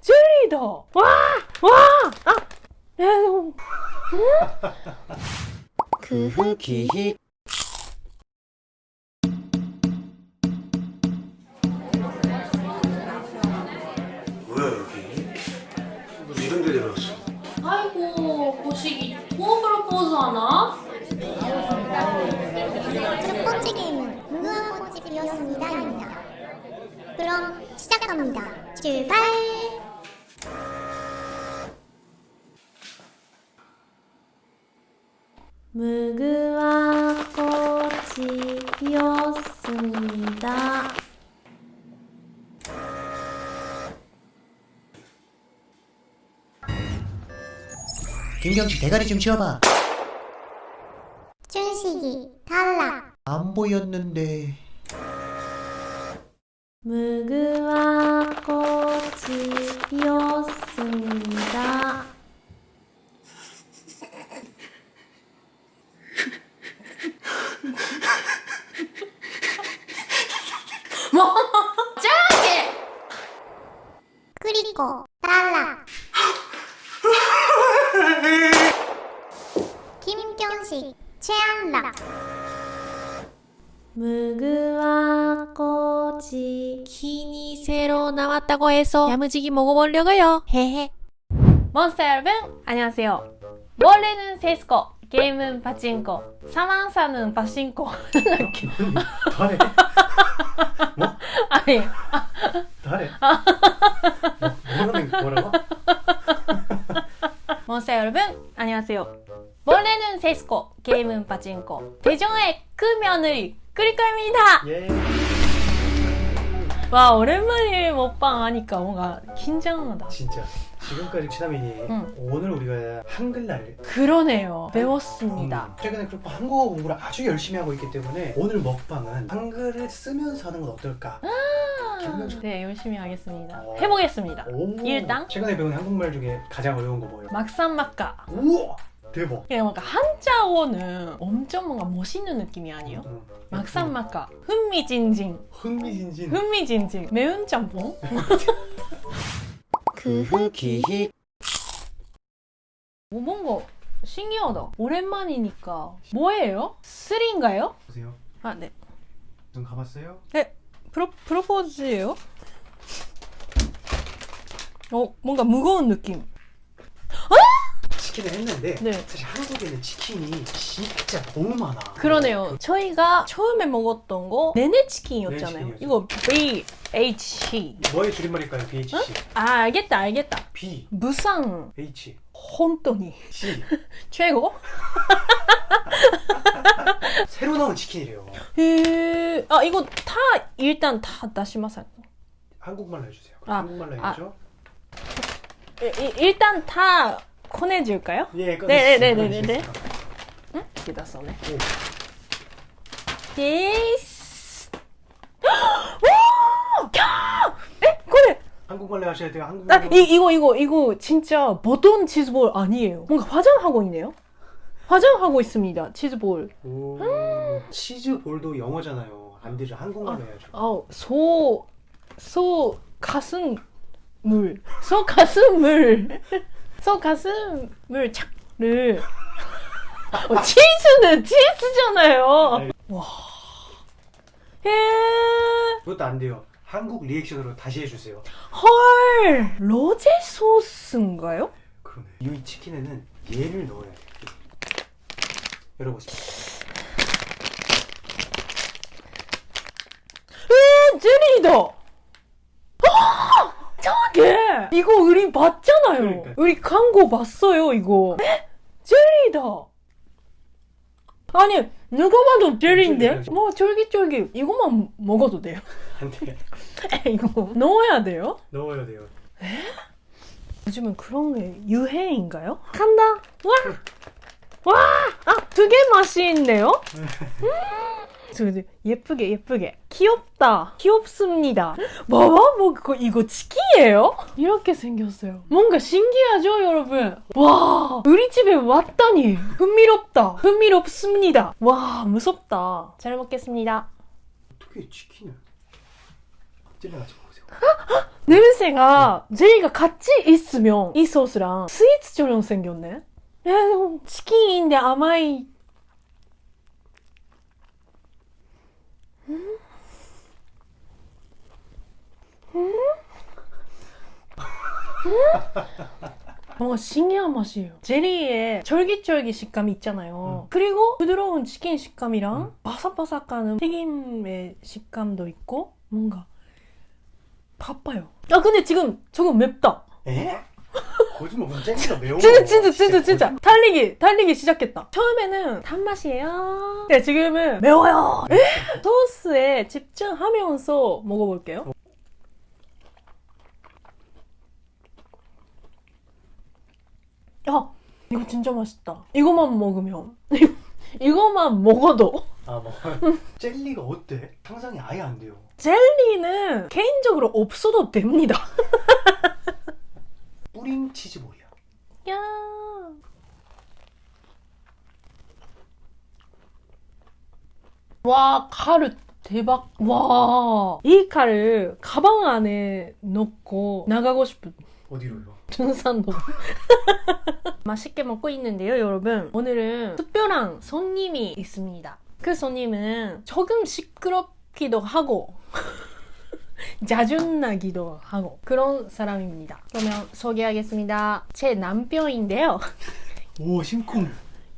젤리다! 와! 와! 아! 네, 너무- 그 흑기희 뭐야 여기? 너 이런 데 내려왔어? 아이고, 보시기 뭐 프로포즈 하나? 첫 번째 게임은 무궁화 꽃이 피었습니다입니다. 그럼 시작합니다. 출발! 무궁화 꽃이 피었습니다. 김경식 대가리 좀 치워봐 춘식이 탈락. 안 보였는데 꽃이 피었습니다. 뭐? 짱게! 그리고 탈락. 김경식 최안락. 무궁화 꽃이 키니 새로 나왔다고 해서 야무지게 먹어보려고요. 헤헤. 몬스터 여러분 안녕하세요. 원래는 세스코, 게임은 파친코, 사망사는 파친코. 다래 아니 다래 뭐라는 뭐라고? 몬스터 여러분 안녕하세요. 원래는 세스코, 게임은 파친코, 대전의 그 며느리 그리카입니다. 예 와 오랜만에 먹방 하니까 뭔가 긴장하다. 진짜 지금까지 치다민이 응. 오늘 우리가 한글날 그러네요. 배웠습니다. 음, 최근에 그렇고 한국어 공부를 아주 열심히 하고 있기 때문에 오늘 먹방은 한글을 쓰면서 하는 건 어떨까? 김경식 네, 열심히 하겠습니다. 어. 해보겠습니다. 오, 일단? 최근에 배운 한국말 중에 가장 어려운 거 뭐예요? 막상막하. 우와 대박 그냥 뭔가 한자어는 엄청 뭔가 멋있는 느낌이 아니에요? 응. 막상막하. 흥미진진. 흥미진진 흥미진진. 매운 짬뽕? 그뭐 뭔가 신기하다. 오랜만이니까. 뭐예요? 쓰리인가요? 보세요 아, 네. 눈 감았어요? 프로, 프로포즈예요? 어, 뭔가 무거운 느낌. 치킨을 했는데 네. 사실 한국에는 치킨이 진짜 너무 많아 그러네요. 저희가 처음에 먹었던 거 네네 치킨이었잖아요. 네네 이거 BH. 뭐의 줄임말일까요? BHC 아, 알겠다, 알겠다. B 무상 H 혼돈이 C 최고? 새로 나온 치킨이래요 へあ、이거 다 일단 다 다시마살. 한국말로 해주세요 아, 한국말로 아. 해주죠 일단 다 꺼내줄까요? 예 네, 네, 네, 꺼내주세요. 네, 네. 꺼내주세요. 응? 이다 써네. 오. 데이스. 와! 야! 에? 그래. 한국말로 하셔야 돼요 아, 한국말로 이, 이거 이거 이거 진짜 보통 치즈볼 아니에요. 뭔가 화장하고 있네요. 화장하고 있습니다. 치즈볼. 오, 치즈 볼도 영어잖아요 안 되죠 한국말로 해야죠 아우 소, 소 가슴 물, 소 가슴 물, 소 가슴 물 착를. 어, 치즈는 치즈잖아요. 와. 예. 그것도 안 돼요 한국 리액션으로 다시 해주세요 헐. 로제 소스인가요? 그러네 이 치킨에는 얘를 넣어야 돼요 열어보세요 에, 젤리다. 아! 저게 이거 우리 봤잖아요. 그러니까요. 우리 광고 봤어요 이거. 에? 젤리다. 아니 누가 봐도 젤리인데? 젤리죠. 뭐 쫄깃쫄깃 이것만 먹어도 돼요? 안 돼요 이거 넣어야 돼요? 넣어야 돼요 요즘은 그런 게 유행인가요? 간다. 와. 와. 아, 되게 맛있네요. 음. 예쁘게 예쁘게 귀엽다. 귀엽습니다. 봐봐, 뭐 그거 이거 치킨이에요? 이렇게 생겼어요. 뭔가 신기하죠, 여러분? 와, 우리 집에 왔다니 흥미롭다. 흥미롭습니다. 와, 무섭다. 잘 먹겠습니다. 어떻게 치킨을 찔러 가지고 보세요 냄새가 제리가 같이 있으면 이 소스랑 스위트처럼 생겼네. 에, 치킨인데 뭔가 신기한 맛이에요. 제리의 쫄깃쫄깃 식감이 있잖아요. 음. 그리고 부드러운 치킨 식감이랑 음. 바삭바삭한 튀김의 식감도 있고 뭔가 바빠요. 아 근데 지금 조금 맵다. 에? 거짓말 그럼 젤리가 매워 진짜 진짜 진짜 진짜 달리기 달리기 시작했다. 처음에는 단맛이에요. 네, 지금은 매워요. 에? 소스에 집중하면서 먹어볼게요. 야 이거 진짜 맛있다. 이거만 먹으면 이거만 먹어도 아 뭐. 젤리가 어때? 상상이 아예 안 돼요 젤리는 개인적으로 없어도 됩니다. 뿌링 치즈볼이야 야. 와, 카르 대박. 와. 이 칼을 가방 안에 넣고 나가고 싶은 어디로요? 준산도. 맛있게 먹고 있는데요, 여러분. 오늘은 특별한 손님이 있습니다. 그 손님은 조금 시끄럽기도 하고, 자준나기도 하고, 그런 사람입니다. 그러면 소개하겠습니다. 제 남편인데요. 오 심쿵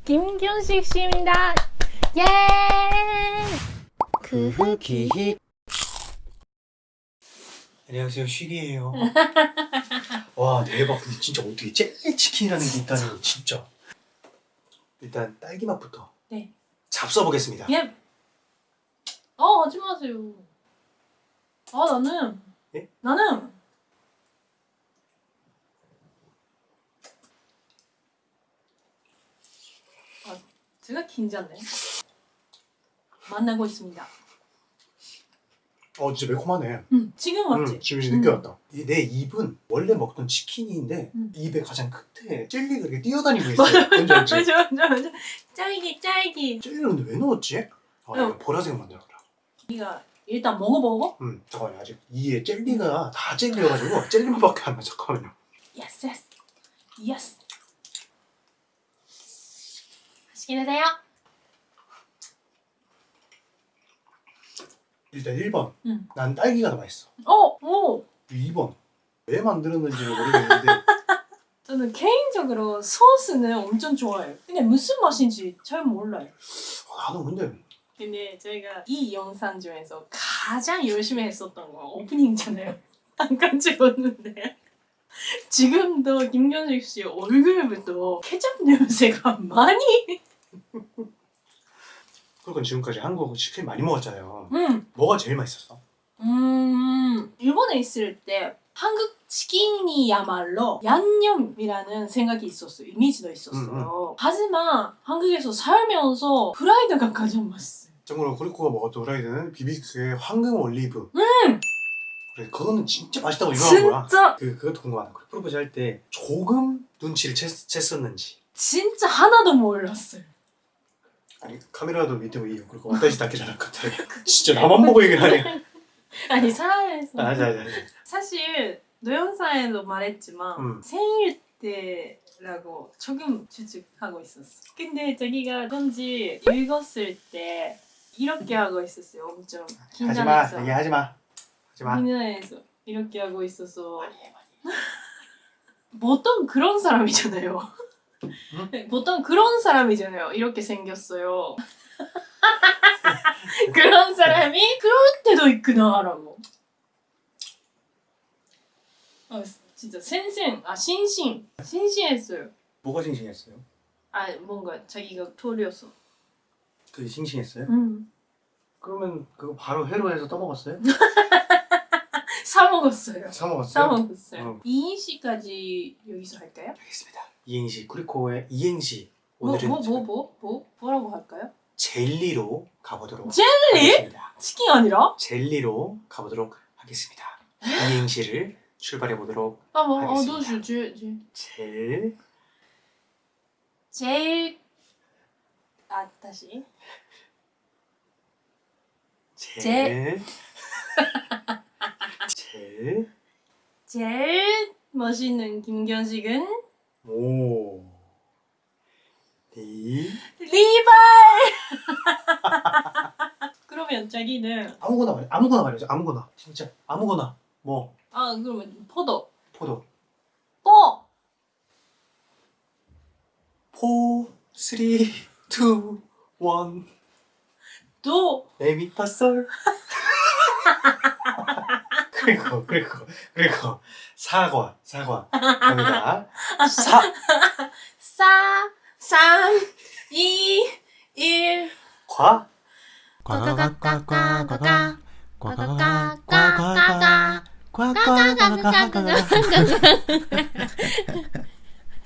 김경식 씨입니다. 예! 크흐 기히 안녕하세요 쉬리예요 와 대박 근데 진짜 어떻게 젤리 치킨이라는 게 있다니 진짜 일단 딸기 맛부터 네. 잡숴 보겠습니다 예. 어, 하지 마세요. 아, 나는. 예? 나는. 아, 제가 긴장네. 만나고 있습니다. 어 진짜 매콤하네 응, 지금 맞지? 응, 지금 이제 느껴졌다 이내 입은 원래 먹던 치킨인데 음. 입에 가장 끝에 젤리가 이렇게 뛰어다니고 있어요 뭔지 알지? 맞아, 맞아, 맞아. 짤기, 짤기. 근데 왜 넣었지? 아 보라색 만들어라 네가 일단 먹어보고. 음 잠깐만요 아직 이에 젤리가 다 젤리여가지고 젤리맛밖에 안나 잠깐만요 yes, yes. yes. 맛있게 드세요. 일단 1번 응. 난 딸기가 더 맛있어 어, 오. 2번 왜 만들었는지 모르겠는데 저는 개인적으로 소스는 엄청 좋아해요. 근데 무슨 맛인지 잘 몰라요. 어, 나도 근데 근데 저희가 이 영상 중에서 가장 열심히 했었던 거 오프닝이잖아요. 잠깐 찍었는데 지금도 김경식 씨 얼굴부터 케첩 냄새가 많이 그러니까 지금까지 한국 치킨 많이 먹었잖아요 음, 뭐가 제일 맛있었어? 음 일본에 있을 때 한국 치킨이야말로 양념이라는 생각이 있었어요. 이미지도 있었어요. 하지만 한국에서 살면서 프라이드가 가장 맛있어요. 참고로 코리코가 먹었던 후라이드는 비비큐의 황금 올리브. 음! 그래 그거는 진짜 맛있다고 유명한 거야. 진짜 그, 그것도 궁금하다. 그 프로포즈 할 때 조금 눈치를 챘, 챘었는지. 진짜 하나도 몰랐어요. 아니 카메라도 밑에 뭐 이요 그리고 왔다시 닦기 잘할 것 같아 진짜 나만 보고 얘기를 하네. 아니 사회에서. 아니 아니 아니. 사실 노영사에도 말했지만 음. 생일 때 라고 조금 추측하고 있었어. 근데 자기가 편지 읽었을 때 이렇게 하고 있었어요. 엄청 하지마 긴장해서. 얘기하지마 하지마 긴장해서 이렇게 하고 있어서 보통 그런 사람이잖아요. 보통 그런 사람이잖아요. 이렇게 생겼어요. 그런 사람이 그럴 때도 있구나라고. 아 진짜 센센 아 신신 신신했어요. 뭐가 싱싱했어요? 아 뭔가 자기가 토리였어. 그게 싱싱했어요? 음. 그러면 그거 바로 회로 해서 떠먹었어요? 사 먹었어요. 사 먹었어요? 사 먹었어요. 음. 이인 씨까지 여기서 할까요? 알겠습니다 이행시 쿠리코의 이행시 오늘은 뭐뭐 뭐 뭐 뭐, 라고 할까요? 젤리로 가보도록 젤리? 하겠습니다 치킨 아니라? 젤리로 가보도록 하겠습니다 이행시를 출발해 보도록 아, 뭐, 어, 알겠습니다. 너 주, 주, 주. 젤 제일 아 다시. 젤 제일 제일 멋있는 김견식은? 오. 리. 리발! 그러면 자기는 아무거나 말해 아무거나 말해줘 아무거나. 진짜 아무거나. 뭐? 아 그러면 포도. 포도. 뽀! four three two one. 도! 레미파솔 그리고 그리고 그리고 사과 사과. 갑니다. 사. 사, 삼, 이, 일. 과. 꽈과과과과과과. 꽈과과과과과. 꽈과과과과과